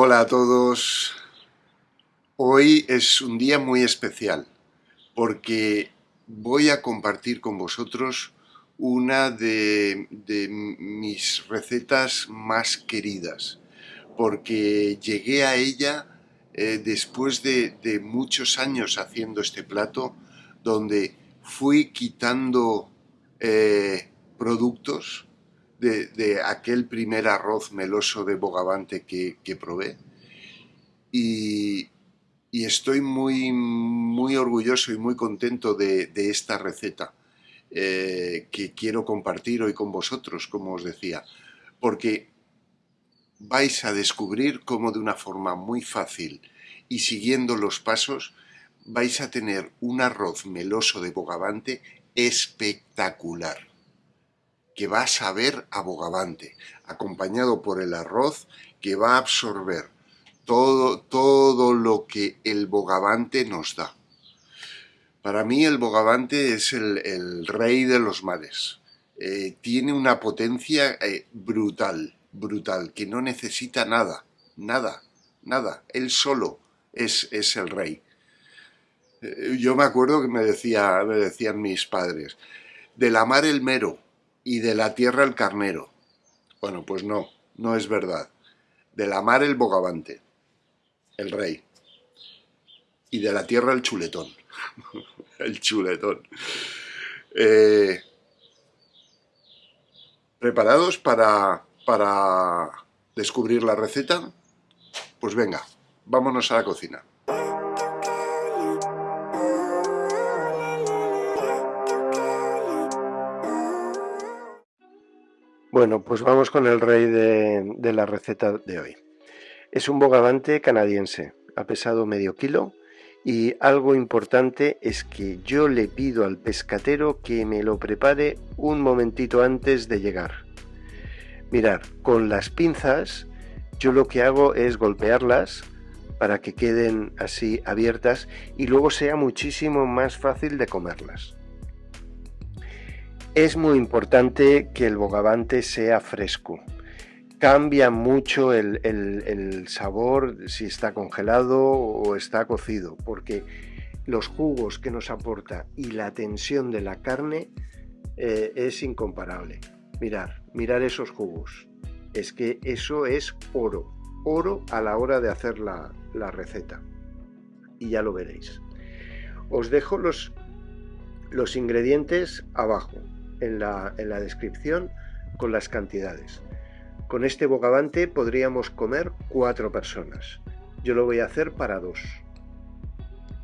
Hola a todos. Hoy es un día muy especial porque voy a compartir con vosotros una de, mis recetas más queridas porque llegué a ella eh, después de, muchos años haciendo este plato donde fui quitando eh, productos de, aquel primer arroz meloso de bogavante que, probé. Y, estoy muy, muy orgulloso y muy contento de, esta receta eh, que quiero compartir hoy con vosotros, como os decía, porque vais a descubrir cómo de una forma muy fácil y siguiendo los pasos vais a tener un arroz meloso de bogavante espectacular que va a saber a bogavante, acompañado por el arroz que va a absorber todo, todo lo que el bogavante nos da. Para mí el bogavante es el, rey de los mares. Eh, tiene una potencia eh, brutal, brutal, que no necesita nada, nada, nada. Él solo es, es el rey. Eh, yo me acuerdo que me, decía, me decían mis padres, de la mar el mero, y de la tierra el carnero. Bueno, pues no, no es verdad. De la mar el bogavante, el rey. Y de la tierra el chuletón. el chuletón. Eh, ¿Preparados para, para descubrir la receta? Pues venga, vámonos a la cocina. Bueno, pues vamos con el rey de, la receta de hoy. Es un bogavante canadiense, ha pesado medio kilo y algo importante es que yo le pido al pescatero que me lo prepare un momentito antes de llegar. Mirar, con las pinzas yo lo que hago es golpearlas para que queden así abiertas y luego sea muchísimo más fácil de comerlas. Es muy importante que el bogavante sea fresco. Cambia mucho el, sabor si está congelado o está cocido, porque los jugos que nos aporta y la tensión de la carne eh, es incomparable. Mirar, mirar esos jugos. Es que eso es oro, oro a la hora de hacer la, receta. Y ya lo veréis. Os dejo los ingredientes abajo en la, descripción con las cantidades. Con este bogavante podríamos comer cuatro personas. Yo lo voy a hacer para dos.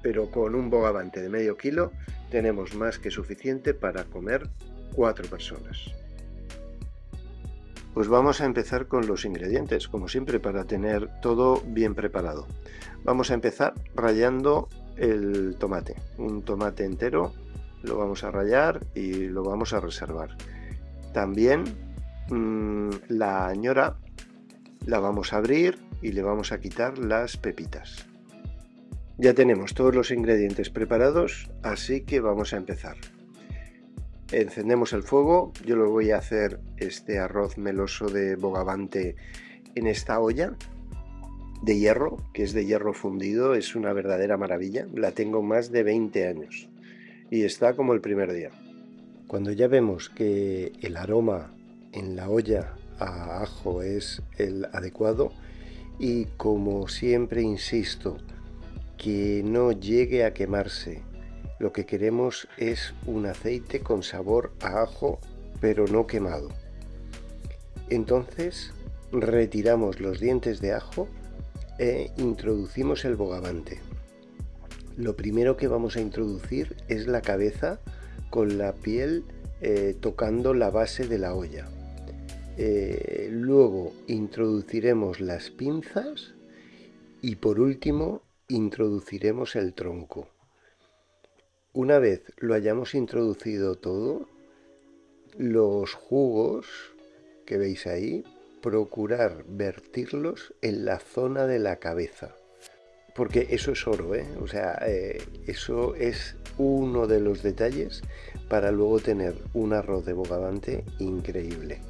Pero con un bogavante de medio kilo tenemos más que suficiente para comer cuatro personas. Pues vamos a empezar con los ingredientes, como siempre, para tener todo bien preparado. Vamos a empezar rayando el tomate. Un tomate entero lo vamos a rayar y lo vamos a reservar. También mm, la añora la vamos a abrir y le vamos a quitar las pepitas. Ya tenemos todos los ingredientes preparados, así que vamos a empezar. Encendemos el fuego, yo lo voy a hacer este arroz meloso de bogavante en esta olla de hierro, que es de hierro fundido, es una verdadera maravilla, la tengo más de 20 años y está como el primer día. Cuando ya vemos que el aroma en la olla a ajo es el adecuado y como siempre insisto, que no llegue a quemarse. Lo que queremos es un aceite con sabor a ajo pero no quemado. Entonces retiramos los dientes de ajo e introducimos el bogavante. Lo primero que vamos a introducir es la cabeza con la piel eh, tocando la base de la olla. Eh, luego introduciremos las pinzas y por último introduciremos el tronco. Una vez lo hayamos introducido todo, los jugos que veis ahí, procurar vertirlos en la zona de la cabeza porque eso es oro, ¿eh? o sea, eh, eso es uno de los detalles para luego tener un arroz de bogavante increíble.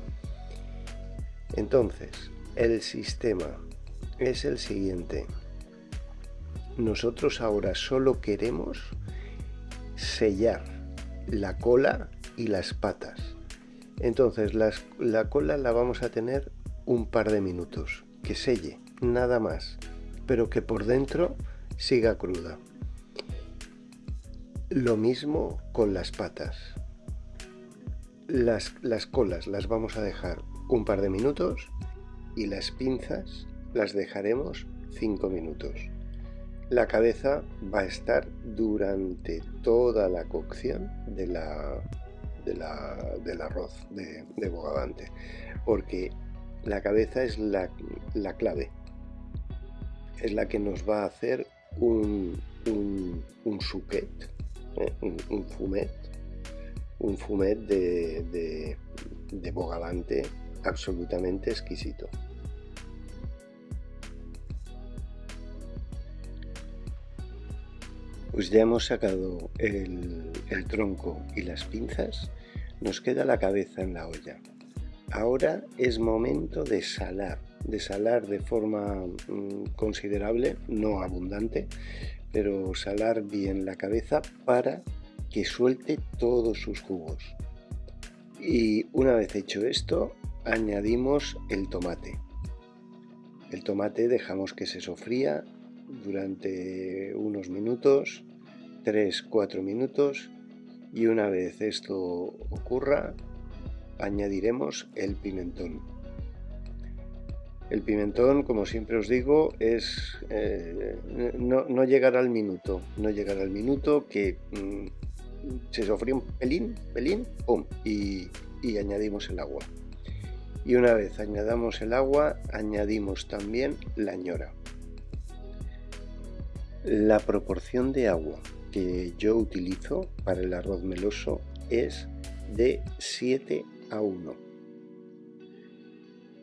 Entonces, el sistema, es el siguiente. Nosotros ahora solo queremos sellar la cola y las patas. Entonces la cola la vamos a tener un par de minutos, que selle, nada más, pero que por dentro siga cruda. Lo mismo con las patas. Las, las colas las vamos a dejar un par de minutos y las pinzas las dejaremos 5 minutos. La cabeza va a estar durante toda la cocción de la, del arroz de, bogavante, porque la cabeza es la, clave, es la que nos va a hacer un, un, un suquet, ¿eh? un, fumet, un fumet de, de bogavante absolutamente exquisito. Pues ya hemos sacado el, tronco y las pinzas, nos queda la cabeza en la olla. Ahora es momento de salar, de salar de forma mm, considerable, no abundante, pero salar bien la cabeza para que suelte todos sus jugos. Y una vez hecho esto, añadimos el tomate. El tomate dejamos que se sofría durante unos minutos, 3-4 minutos y una vez esto ocurra añadiremos el pimentón. El pimentón, como siempre os digo, es eh, no, no, llegará al minuto, no llegará al minuto que mm, se sofría un pelín, pelín, pum, y, y añadimos el agua. Y una vez añadamos el agua, añadimos también la ñora. La proporción de agua que yo utilizo para el arroz meloso es de 7 a 1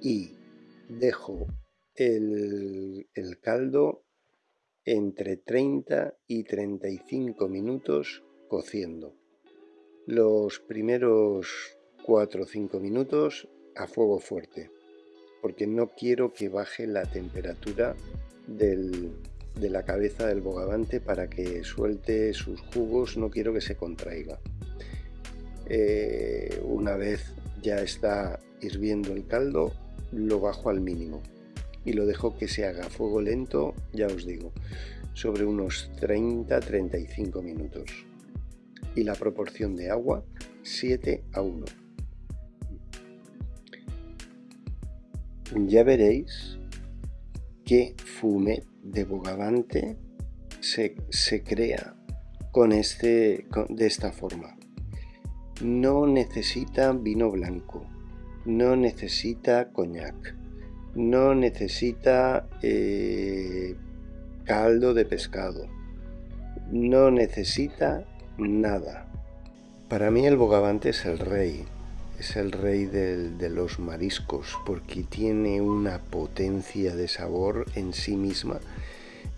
y dejo el, el caldo entre 30 y 35 minutos cociendo. Los primeros 4 o 5 minutos a fuego fuerte, porque no quiero que baje la temperatura de la cabeza del bogavante para que suelte sus jugos, no quiero que se contraiga. Eh, una vez ya está hirviendo el caldo, lo bajo al mínimo y lo dejo que se haga a fuego lento, ya os digo, sobre unos 30-35 minutos. Y la proporción de agua 7 a 1. Ya veréis que fumet de bogavante se, crea con este, de esta forma. No necesita vino blanco, no necesita coñac, no necesita eh, caldo de pescado, no necesita nada. Para mí el bogavante es el rey, es el rey de los mariscos porque tiene una potencia de sabor en sí misma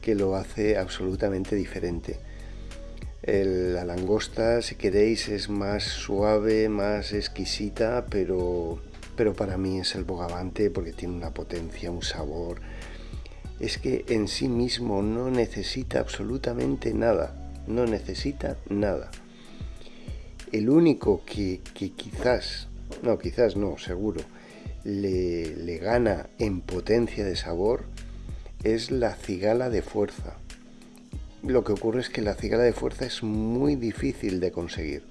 que lo hace absolutamente diferente. la langosta, si queréis, es más suave, más exquisita, pero, pero para mí es el bogavante porque tiene una potencia, un sabor. Es que en sí mismo no necesita absolutamente nada, no necesita nada. El único que, que quizás no, quizás no, seguro, le, gana en potencia de sabor es la cigala de fuerza. Lo que ocurre es que la cigala de fuerza es muy difícil de conseguir.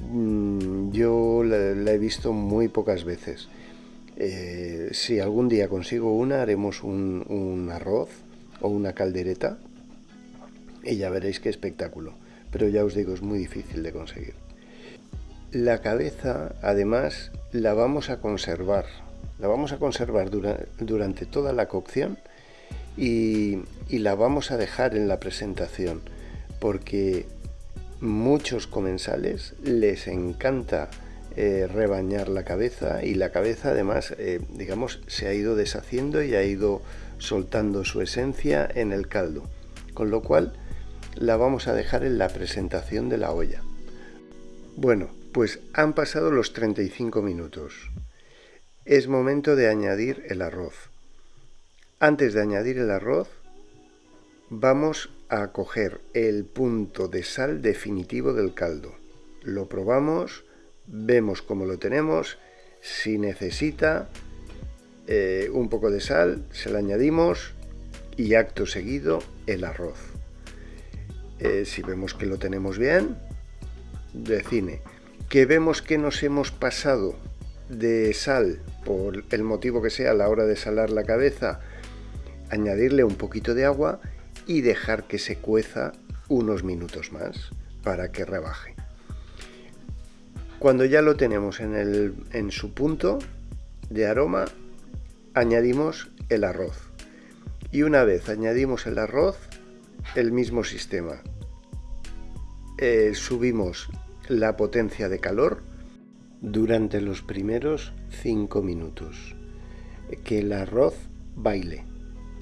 Mm, yo la, he visto muy pocas veces. Eh, si algún día consigo una, haremos un, un, arroz o una caldereta y ya veréis qué espectáculo. Pero ya os digo, es muy difícil de conseguir. La cabeza, además, la vamos a conservar. La vamos a conservar durante toda la cocción y, la vamos a dejar en la presentación porque muchos comensales les encanta eh, rebañar la cabeza y la cabeza además, eh, digamos, se ha ido deshaciendo y ha ido soltando su esencia en el caldo. Con lo cual la vamos a dejar en la presentación de la olla. Bueno, pues han pasado los 35 minutos. Es momento de añadir el arroz. Antes de añadir el arroz, vamos a coger el punto de sal definitivo del caldo. Lo probamos, vemos cómo lo tenemos, si necesita eh, un poco de sal, se la añadimos y acto seguido el arroz. Eh, si vemos que lo tenemos bien, de cine. Que vemos que nos hemos pasado de sal por el motivo que sea a la hora de salar la cabeza, añadirle un poquito de agua y dejar que se cueza unos minutos más para que rebaje. Cuando ya lo tenemos en, el, en su punto de aroma, añadimos el arroz. Y una vez añadimos el arroz, el mismo sistema. Eh, subimos la potencia de calor durante los primeros 5 minutos. Que el arroz baile.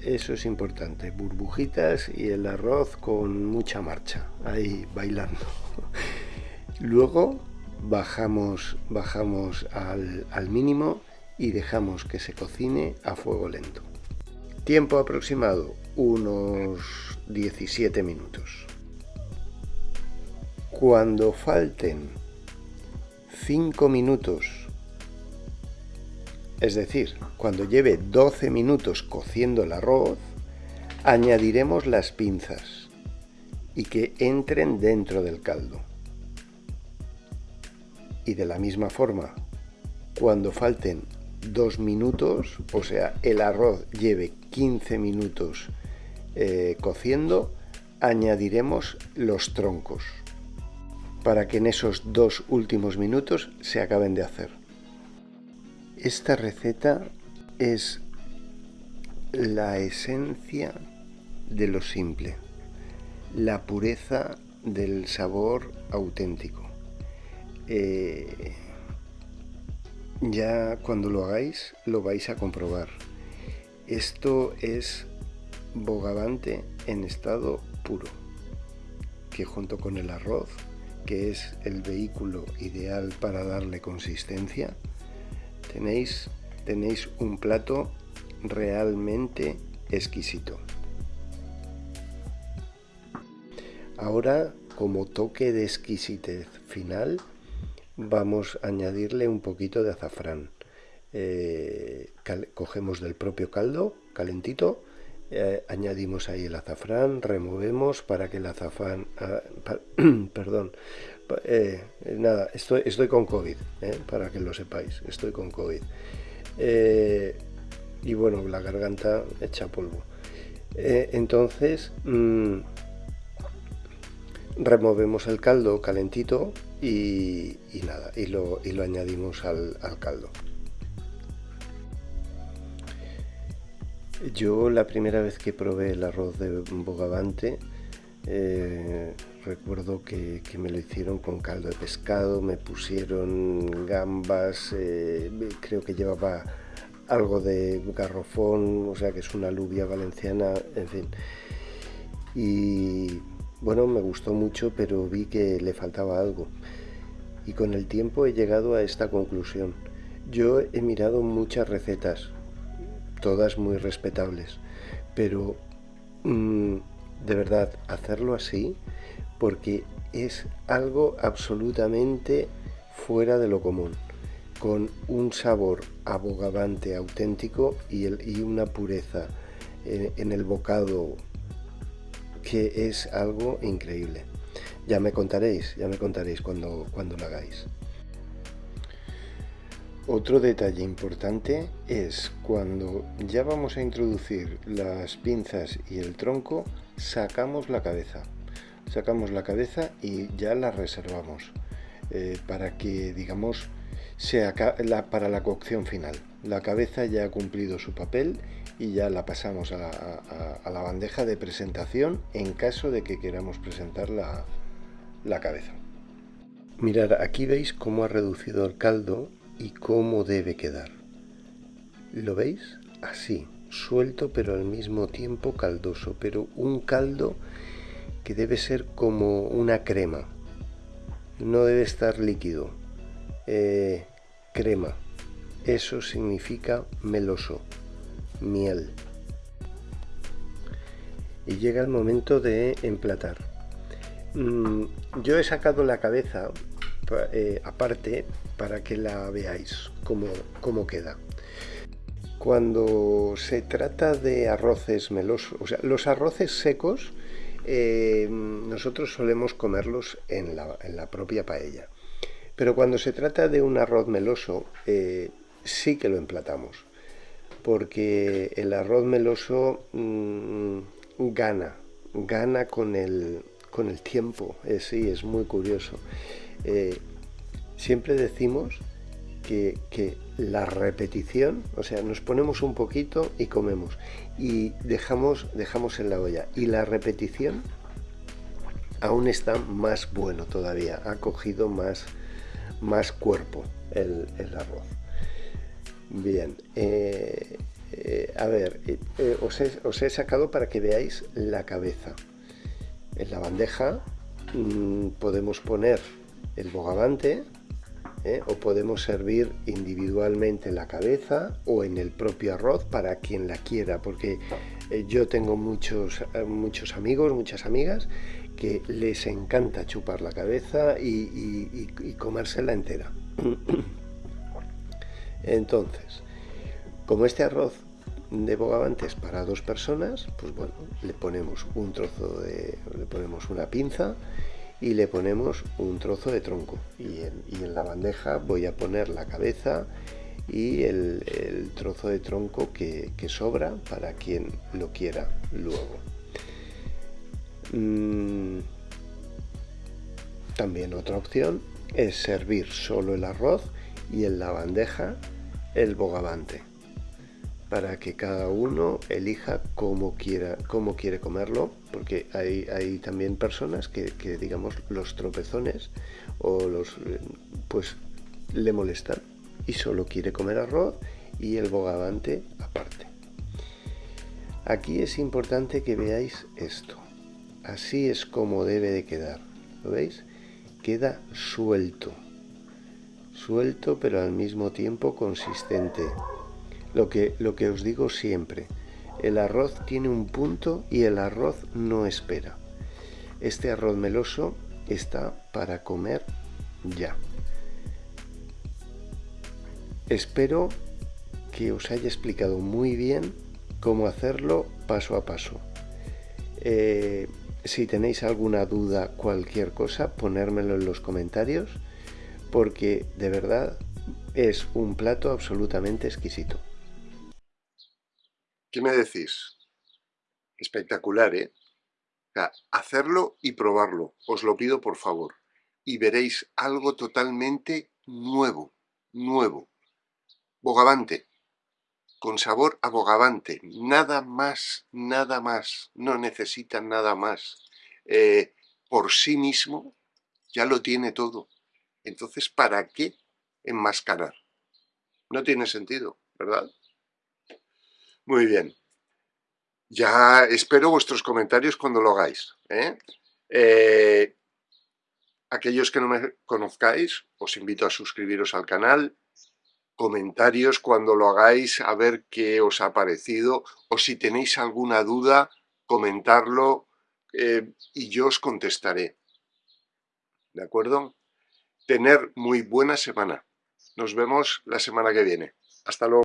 Eso es importante. Burbujitas y el arroz con mucha marcha. Ahí bailando. Luego bajamos, bajamos al, al mínimo y dejamos que se cocine a fuego lento. Tiempo aproximado, unos 17 minutos. Cuando falten 5 minutos, es decir, cuando lleve 12 minutos cociendo el arroz, añadiremos las pinzas y que entren dentro del caldo. Y de la misma forma, cuando falten 2 minutos, o sea, el arroz lleve 15 minutos eh, cociendo, añadiremos los troncos para que en esos dos últimos minutos se acaben de hacer. Esta receta es la esencia de lo simple, la pureza del sabor auténtico. Eh, ya cuando lo hagáis lo vais a comprobar. Esto es bogavante en estado puro, que junto con el arroz, que es el vehículo ideal para darle consistencia, tenéis, tenéis un plato realmente exquisito. Ahora, como toque de exquisitez final, vamos a añadirle un poquito de azafrán. Eh, cogemos del propio caldo calentito, eh, añadimos ahí el azafrán, removemos para que el azafrán, ah, perdón, eh, nada, estoy, estoy con COVID, para que lo sepáis, estoy con COVID. y bueno, la garganta echa polvo. entonces, mm, removemos el caldo calentito y, nada, y lo, y lo añadimos al, caldo. Yo la primera vez que probé el arroz de bogavante, eh, recuerdo que, me lo hicieron con caldo de pescado, me pusieron gambas, eh, creo que llevaba algo de garrofón, o sea que es una alubia valenciana, en fin. Y bueno, me gustó mucho, pero vi que le faltaba algo. Y con el tiempo he llegado a esta conclusión. Yo he mirado muchas recetas, todas muy respetables, pero mm, de verdad, hacerlo así, porque es algo absolutamente fuera de lo común, con un sabor abogavante auténtico y, una pureza en el bocado que es algo increíble. Ya me contaréis, ya me contaréis cuando, cuando lo hagáis. Otro detalle importante es cuando ya vamos a introducir las pinzas y el tronco, sacamos la cabeza. Sacamos la cabeza y ya la reservamos eh, para que, digamos, sea la, para la cocción final. La cabeza ya ha cumplido su papel y ya la pasamos a la, bandeja de presentación en caso de que queramos presentar la, la cabeza. Mirad, aquí veis cómo ha reducido el caldo y cómo debe quedar. ¿Lo veis? Así, suelto pero al mismo tiempo caldoso, pero un caldo que debe ser como una crema. No debe estar líquido. Eh, crema. Eso significa meloso miel. y llega el momento de emplatar. Mm, yo he sacado la cabeza eh, aparte para que la veáis cómo, cómo queda. Cuando se trata de arroces melosos, o sea, los arroces secos, eh, nosotros solemos comerlos en la, propia paella. Pero cuando se trata de un arroz meloso, eh, sí que lo emplatamos. Porque el arroz meloso mm, gana, gana con el, con el tiempo. Eh, sí, es muy curioso. siempre decimos que, la repetición, o sea, nos ponemos un poquito y comemos y dejamos, dejamos en la olla y la repetición aún está más bueno todavía, ha cogido más, más cuerpo el, arroz. Bien, eh, eh, a ver, eh, os, he, os, he, sacado para que veáis la cabeza. En la bandeja mm, podemos poner el bogavante, ¿eh? o podemos servir individualmente la cabeza o en el propio arroz para quien la quiera, porque eh, yo tengo muchos, eh, muchos amigos, muchas amigas que les encanta chupar la cabeza y, comérsela entera. Entonces, como este arroz de bogavante es para dos personas, pues bueno, le ponemos un trozo de, le ponemos una pinza y le ponemos un trozo de tronco. Y en, la bandeja voy a poner la cabeza y el, trozo de tronco que, sobra para quien lo quiera luego. Mm, también otra opción es servir solo el arroz y en la bandeja el bogavante para que cada uno elija cómo, quiera, cómo quiere comerlo, porque hay, hay también personas que, digamos, los tropezones o los, pues, le molestan y solo quiere comer arroz y el bogavante aparte. Aquí es importante que veáis esto. Así es como debe de quedar. ¿Lo veis? Queda suelto. Suelto pero al mismo tiempo consistente. Lo que, lo que os digo siempre, el arroz tiene un punto y el arroz no espera. Este arroz meloso está para comer ya. Espero que os haya explicado muy bien cómo hacerlo paso a paso. Eh, si tenéis alguna duda, cualquier cosa, ponérmelo en los comentarios, porque de verdad es un plato absolutamente exquisito. ¿Qué me decís? Espectacular, ¿eh? hacerlo y probarlo, os lo pido por favor. Y veréis algo totalmente nuevo, nuevo. Bogavante, con sabor a bogavante, nada más, nada más, no necesita nada más. Eh, por sí mismo ya lo tiene todo. Entonces, ¿para qué enmascarar? No tiene sentido, ¿verdad? Muy bien. Ya espero vuestros comentarios cuando lo hagáis. ¿eh? Eh, aquellos que no me conozcáis, os invito a suscribiros al canal, comentarios cuando lo hagáis, a ver qué os ha parecido, o si tenéis alguna duda, comentarlo eh, y yo os contestaré. ¿De acuerdo? Tener muy buena semana. Nos vemos la semana que viene. Hasta luego.